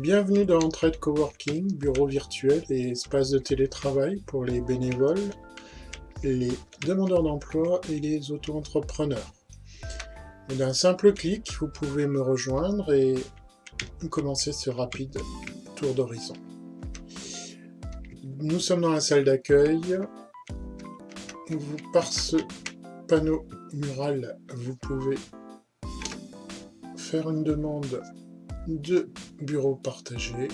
Bienvenue dans Entraide Coworking, bureau virtuel et espace de télétravail pour les bénévoles, les demandeurs d'emploi et les auto-entrepreneurs. D'un simple clic, vous pouvez me rejoindre et commencer ce rapide tour d'horizon. Nous sommes dans la salle d'accueil. Par ce panneau mural, vous pouvez faire une demande de bureau partagé.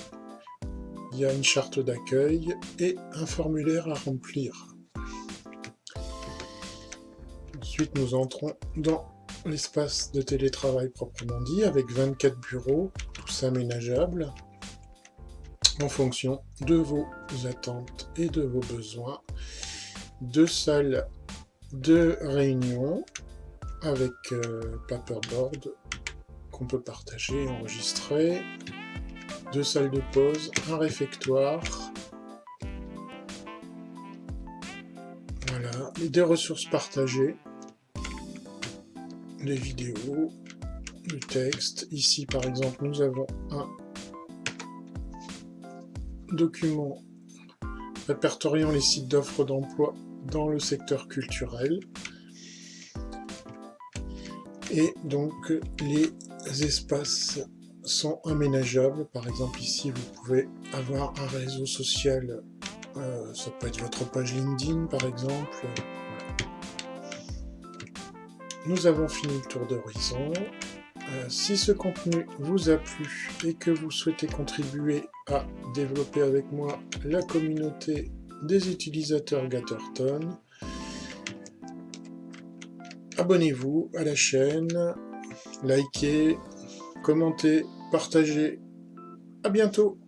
Il y a une charte d'accueil et un formulaire à remplir. Ensuite, nous entrons dans l'espace de télétravail proprement dit, avec 24 bureaux, tous aménageables, en fonction de vos attentes et de vos besoins. Deux salles de réunion avec euh, paperboard qu'on peut partager, enregistrer, deux salles de pause, un réfectoire, voilà, et des ressources partagées, les vidéos, le texte. Ici, par exemple, nous avons un document répertoriant les sites d'offres d'emploi dans le secteur culturel. Et donc, les espaces sont aménageables. Par exemple, ici, vous pouvez avoir un réseau social. Euh, ça peut être votre page LinkedIn, par exemple. Nous avons fini le tour d'horizon. Euh, si ce contenu vous a plu et que vous souhaitez contribuer à développer avec moi la communauté des utilisateurs Gatterton, abonnez-vous à la chaîne, likez, commentez, partagez. À bientôt